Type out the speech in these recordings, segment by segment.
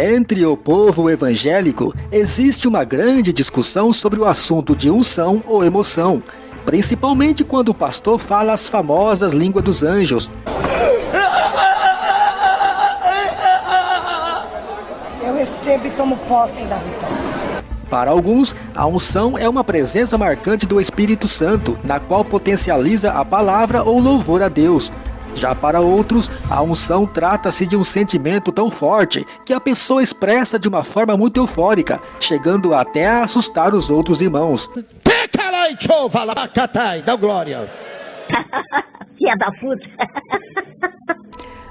Entre o povo evangélico, existe uma grande discussão sobre o assunto de unção ou emoção, principalmente quando o pastor fala as famosas línguas dos anjos. Eu recebo e tomo posse da vitória. Para alguns, a unção é uma presença marcante do Espírito Santo, na qual potencializa a palavra ou louvor a Deus. Já para outros, a unção trata-se de um sentimento tão forte que a pessoa expressa de uma forma muito eufórica, chegando até a assustar os outros irmãos. Dá glória. Filha da puta.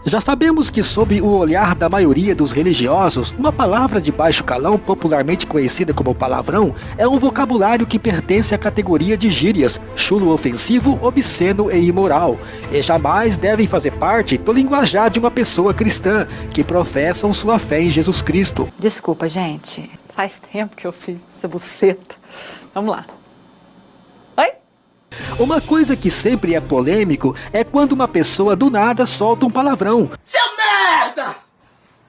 Já sabemos que, sob o olhar da maioria dos religiosos, uma palavra de baixo calão, popularmente conhecida como palavrão, é um vocabulário que pertence à categoria de gírias, chulo ofensivo, obsceno e imoral, e jamais devem fazer parte do linguajar de uma pessoa cristã que professam sua fé em Jesus Cristo. Desculpa, gente. Faz tempo que eu fiz essa buceta. Vamos lá. Uma coisa que sempre é polêmico é quando uma pessoa do nada solta um palavrão. Seu merda!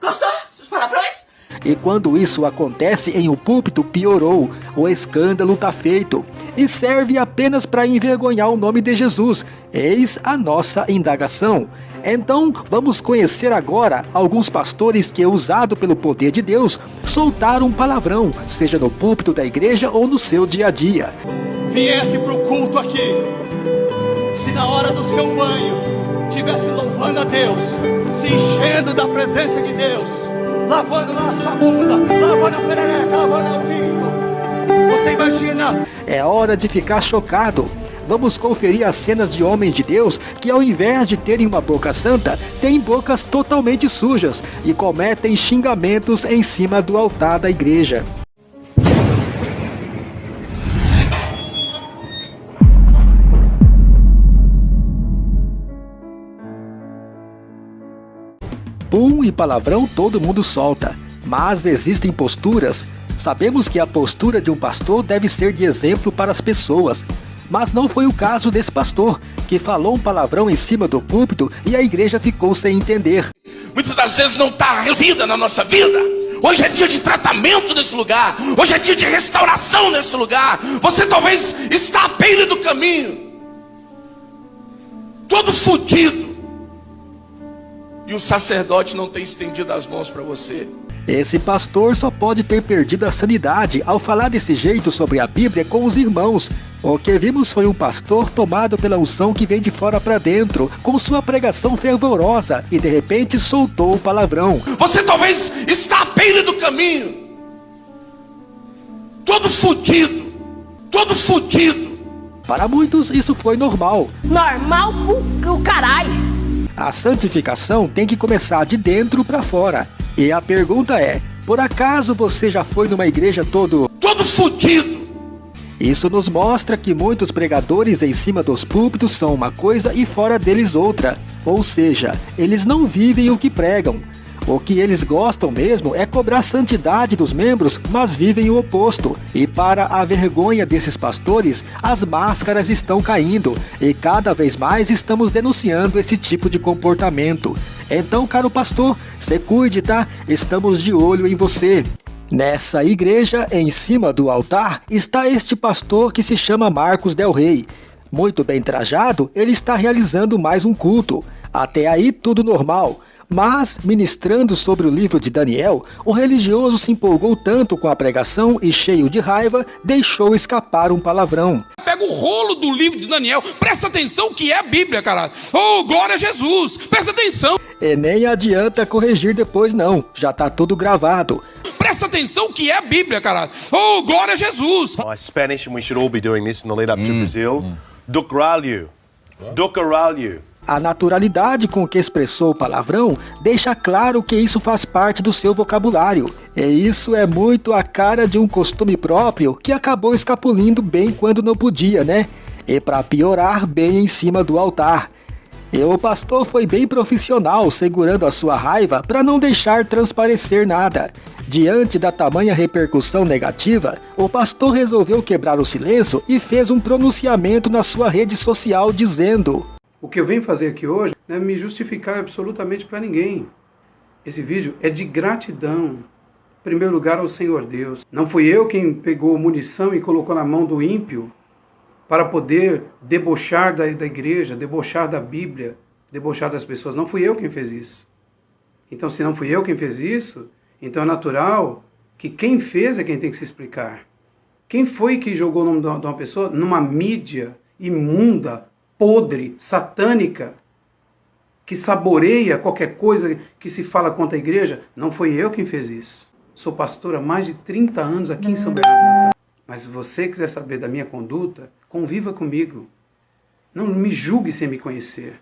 Gostou dos palavrões? E quando isso acontece em um púlpito, piorou. O escândalo tá feito. E serve apenas para envergonhar o nome de Jesus. Eis a nossa indagação. Então, vamos conhecer agora alguns pastores que, usado pelo poder de Deus, soltaram um palavrão, seja no púlpito da igreja ou no seu dia a dia viesse para o culto aqui, se na hora do seu banho tivesse louvando a Deus, se enchendo da presença de Deus, lavando lá a sua bunda, lavando a perereca, lavando o pinto, você imagina? É hora de ficar chocado. Vamos conferir as cenas de homens de Deus que, ao invés de terem uma boca santa, têm bocas totalmente sujas e cometem xingamentos em cima do altar da igreja. Pum e palavrão todo mundo solta, mas existem posturas. Sabemos que a postura de um pastor deve ser de exemplo para as pessoas, mas não foi o caso desse pastor, que falou um palavrão em cima do púlpito e a igreja ficou sem entender. Muitas das vezes não está resolvida na nossa vida. Hoje é dia de tratamento nesse lugar. Hoje é dia de restauração nesse lugar. Você talvez está à beira do caminho. Todo fudido e o sacerdote não tem estendido as mãos para você. Esse pastor só pode ter perdido a sanidade ao falar desse jeito sobre a Bíblia com os irmãos. O que vimos foi um pastor tomado pela unção que vem de fora para dentro, com sua pregação fervorosa, e de repente soltou o palavrão. Você talvez está à beira do caminho, todo fudido, todo fudido. Para muitos isso foi normal. Normal o, o caralho. A santificação tem que começar de dentro para fora. E a pergunta é, por acaso você já foi numa igreja todo... Todo fudido! Isso nos mostra que muitos pregadores em cima dos púlpitos são uma coisa e fora deles outra. Ou seja, eles não vivem o que pregam. O que eles gostam mesmo é cobrar santidade dos membros, mas vivem o oposto. E para a vergonha desses pastores, as máscaras estão caindo e cada vez mais estamos denunciando esse tipo de comportamento. Então, caro pastor, se cuide, tá? Estamos de olho em você. Nessa igreja, em cima do altar, está este pastor que se chama Marcos Del Rey. Muito bem trajado, ele está realizando mais um culto. Até aí tudo normal. Mas, ministrando sobre o livro de Daniel, o religioso se empolgou tanto com a pregação e, cheio de raiva, deixou escapar um palavrão. Pega o rolo do livro de Daniel, presta atenção que é a Bíblia, cara. Oh, glória a Jesus, presta atenção. E nem adianta corrigir depois não, já tá tudo gravado. Presta atenção que é a Bíblia, cara. Oh, glória a Jesus. My Spanish we should all be doing this in the lead up to mm. Brazil. Mm. Do caralho. A naturalidade com que expressou o palavrão deixa claro que isso faz parte do seu vocabulário. E isso é muito a cara de um costume próprio que acabou escapulindo bem quando não podia, né? E para piorar, bem em cima do altar. E o pastor foi bem profissional, segurando a sua raiva para não deixar transparecer nada. Diante da tamanha repercussão negativa, o pastor resolveu quebrar o silêncio e fez um pronunciamento na sua rede social dizendo o que eu venho fazer aqui hoje não é me justificar absolutamente para ninguém. Esse vídeo é de gratidão, em primeiro lugar, ao Senhor Deus. Não fui eu quem pegou munição e colocou na mão do ímpio para poder debochar da, da igreja, debochar da Bíblia, debochar das pessoas. Não fui eu quem fez isso. Então, se não fui eu quem fez isso, então é natural que quem fez é quem tem que se explicar. Quem foi que jogou o nome de uma pessoa numa mídia imunda, podre, satânica, que saboreia qualquer coisa que se fala contra a igreja? Não foi eu quem fez isso. Sou pastor há mais de 30 anos aqui em São Bernardo. Mas se você quiser saber da minha conduta, conviva comigo. Não me julgue sem me conhecer.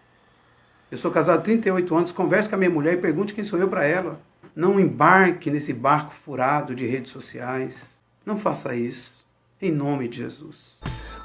Eu sou casado há 38 anos, converse com a minha mulher e pergunte quem sou eu para ela. Não embarque nesse barco furado de redes sociais. Não faça isso. Em nome de Jesus.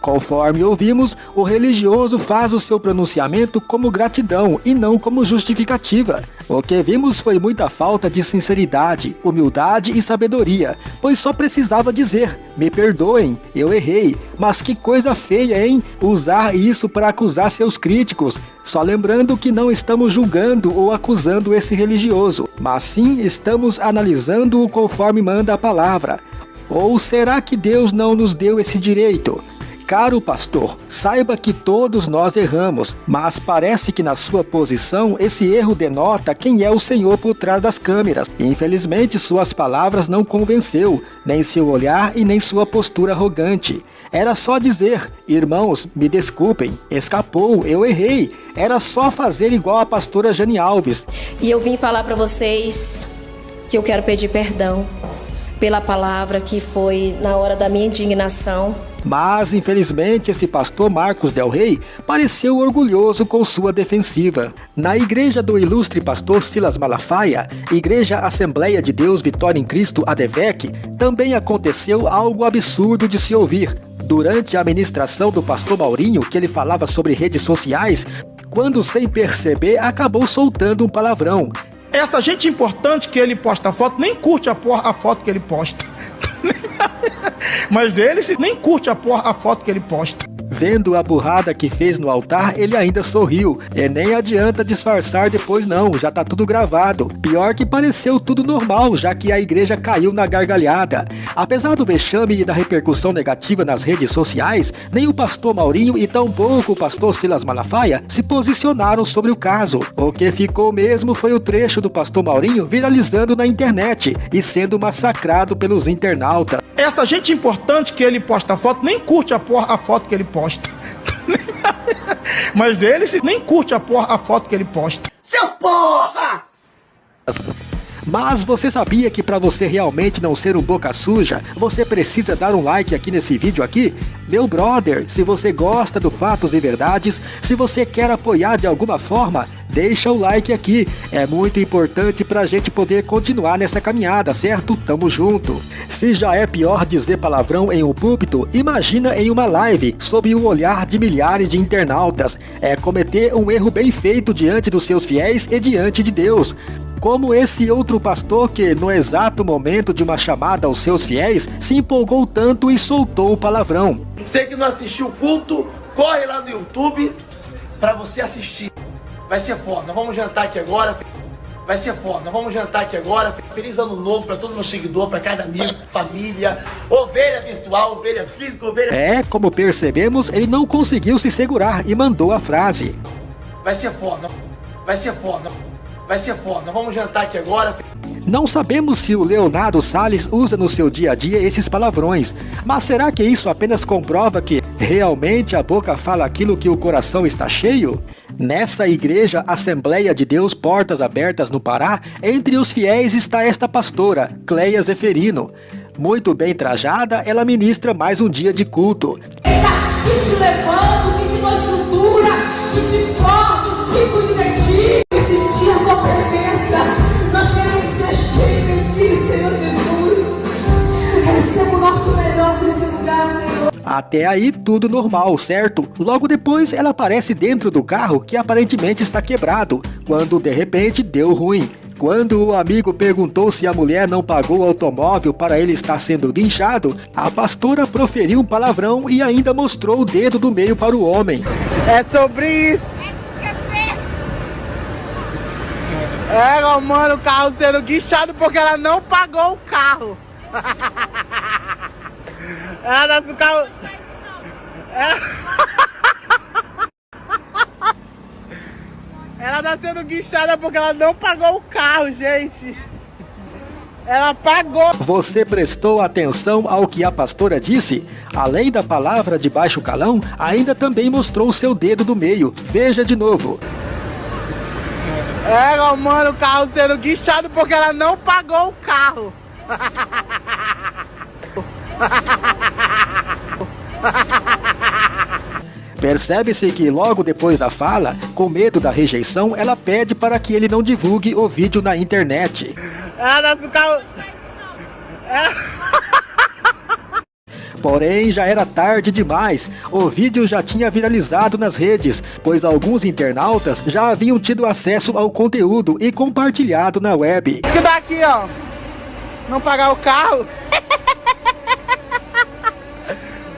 Conforme ouvimos, o religioso faz o seu pronunciamento como gratidão e não como justificativa. O que vimos foi muita falta de sinceridade, humildade e sabedoria, pois só precisava dizer: Me perdoem, eu errei. Mas que coisa feia, hein? Usar isso para acusar seus críticos. Só lembrando que não estamos julgando ou acusando esse religioso, mas sim estamos analisando-o conforme manda a palavra. Ou será que Deus não nos deu esse direito? Caro pastor, saiba que todos nós erramos, mas parece que na sua posição esse erro denota quem é o Senhor por trás das câmeras. Infelizmente, suas palavras não convenceu, nem seu olhar e nem sua postura arrogante. Era só dizer, irmãos, me desculpem, escapou, eu errei. Era só fazer igual a pastora Jane Alves. E eu vim falar para vocês que eu quero pedir perdão pela palavra que foi na hora da minha indignação mas, infelizmente, esse pastor Marcos Del Rey pareceu orgulhoso com sua defensiva. Na igreja do ilustre pastor Silas Malafaia, Igreja Assembleia de Deus Vitória em Cristo ADVEC, também aconteceu algo absurdo de se ouvir. Durante a ministração do pastor Maurinho, que ele falava sobre redes sociais, quando sem perceber acabou soltando um palavrão. Essa gente importante que ele posta a foto nem curte a, a foto que ele posta. Mas ele nem curte a, porra, a foto que ele posta. Vendo a burrada que fez no altar, ele ainda sorriu. E nem adianta disfarçar depois não, já tá tudo gravado. Pior que pareceu tudo normal, já que a igreja caiu na gargalhada. Apesar do vexame e da repercussão negativa nas redes sociais, nem o pastor Maurinho e tampouco o pastor Silas Malafaia se posicionaram sobre o caso. O que ficou mesmo foi o trecho do pastor Maurinho viralizando na internet e sendo massacrado pelos internautas. Essa gente importante que ele posta foto nem curte a, porra, a foto que ele posta posta. Mas ele nem curte a, porra, a foto que ele posta. Seu porra! Mas você sabia que para você realmente não ser um boca suja, você precisa dar um like aqui nesse vídeo aqui? Meu brother, se você gosta do Fatos e Verdades, se você quer apoiar de alguma forma, deixa o like aqui. É muito importante para a gente poder continuar nessa caminhada, certo? Tamo junto. Se já é pior dizer palavrão em um púlpito, imagina em uma live, sob o olhar de milhares de internautas. É cometer um erro bem feito diante dos seus fiéis e diante de Deus como esse outro pastor que, no exato momento de uma chamada aos seus fiéis, se empolgou tanto e soltou o palavrão. Você que não assistiu o culto, corre lá no YouTube para você assistir. Vai ser foda. Vamos jantar aqui agora. Vai ser foda. Vamos jantar aqui agora. Feliz ano novo para todo meu seguidor, para cada amigo, família, ovelha virtual, ovelha física, ovelha. É, como percebemos, ele não conseguiu se segurar e mandou a frase. Vai ser foda. Vai ser foda. Vai ser foda. Vamos jantar aqui agora. Não sabemos se o Leonardo Salles usa no seu dia a dia esses palavrões, mas será que isso apenas comprova que realmente a boca fala aquilo que o coração está cheio? Nessa igreja Assembleia de Deus Portas Abertas no Pará, entre os fiéis está esta pastora, Cleia Zeferino. Muito bem trajada, ela ministra mais um dia de culto. Eita, que te levanto, que te dou estrutura, que te forço, que cuido de ti sentir a tua presença. Nós queremos ser cheios de ti, Senhor Jesus. Receba o nosso melhor nesse lugar, Senhor. Até aí tudo normal, certo? Logo depois ela aparece dentro do carro que aparentemente está quebrado, quando de repente deu ruim. Quando o amigo perguntou se a mulher não pagou o automóvel para ele estar sendo guinchado, a pastora proferiu um palavrão e ainda mostrou o dedo do meio para o homem. É sobre isso. É, mano, o carro sendo guichado porque ela não pagou o carro. ela nasce o carro. É... ela tá sendo guichada porque ela não pagou o carro, gente. Ela pagou. Você prestou atenção ao que a pastora disse? Além da palavra de baixo calão, ainda também mostrou seu dedo do meio. Veja de novo. É, mano, o carro sendo guichado porque ela não pagou o carro. Percebe-se que logo depois da fala, com medo da rejeição, ela pede para que ele não divulgue o vídeo na internet. Ah, nosso carro... É... Porém, já era tarde demais. O vídeo já tinha viralizado nas redes, pois alguns internautas já haviam tido acesso ao conteúdo e compartilhado na web. Que daqui, ó. Não pagar o carro.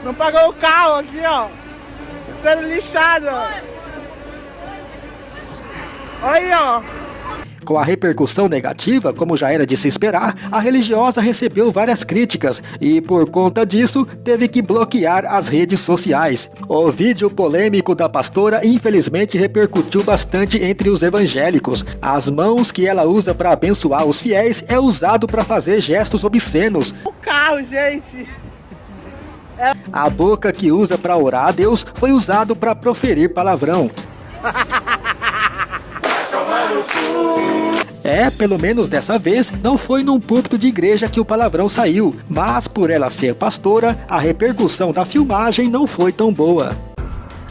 Não pagou o carro aqui, ó. Sendo lixado. Olha aí, ó. Com a repercussão negativa, como já era de se esperar, a religiosa recebeu várias críticas e, por conta disso, teve que bloquear as redes sociais. O vídeo polêmico da pastora infelizmente repercutiu bastante entre os evangélicos. As mãos que ela usa para abençoar os fiéis é usado para fazer gestos obscenos. O carro, gente! A boca que usa para orar a Deus foi usado para proferir palavrão. É, pelo menos dessa vez, não foi num púlpito de igreja que o palavrão saiu, mas por ela ser pastora, a repercussão da filmagem não foi tão boa.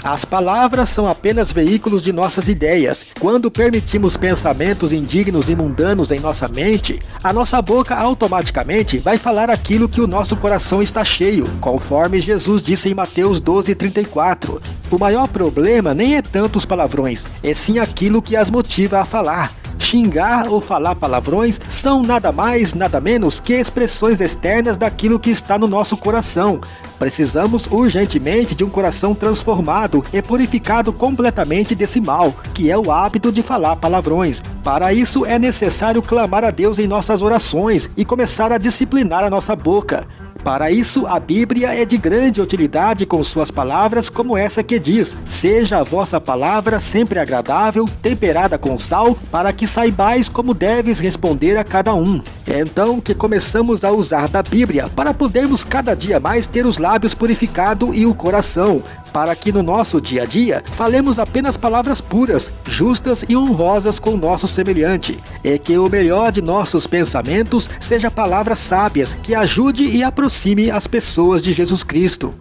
As palavras são apenas veículos de nossas ideias. Quando permitimos pensamentos indignos e mundanos em nossa mente, a nossa boca automaticamente vai falar aquilo que o nosso coração está cheio, conforme Jesus disse em Mateus 12:34. O maior problema nem é tanto os palavrões, é sim aquilo que as motiva a falar. Xingar ou falar palavrões são nada mais, nada menos que expressões externas daquilo que está no nosso coração. Precisamos urgentemente de um coração transformado e purificado completamente desse mal, que é o hábito de falar palavrões. Para isso é necessário clamar a Deus em nossas orações e começar a disciplinar a nossa boca. Para isso, a Bíblia é de grande utilidade com suas palavras, como essa que diz: Seja a vossa palavra sempre agradável, temperada com sal, para que saibais como deves responder a cada um. Então que começamos a usar da Bíblia para podermos cada dia mais ter os lábios purificados e o coração, para que no nosso dia a dia falemos apenas palavras puras, justas e honrosas com o nosso semelhante, e que o melhor de nossos pensamentos seja palavras sábias que ajude e aproxime as pessoas de Jesus Cristo.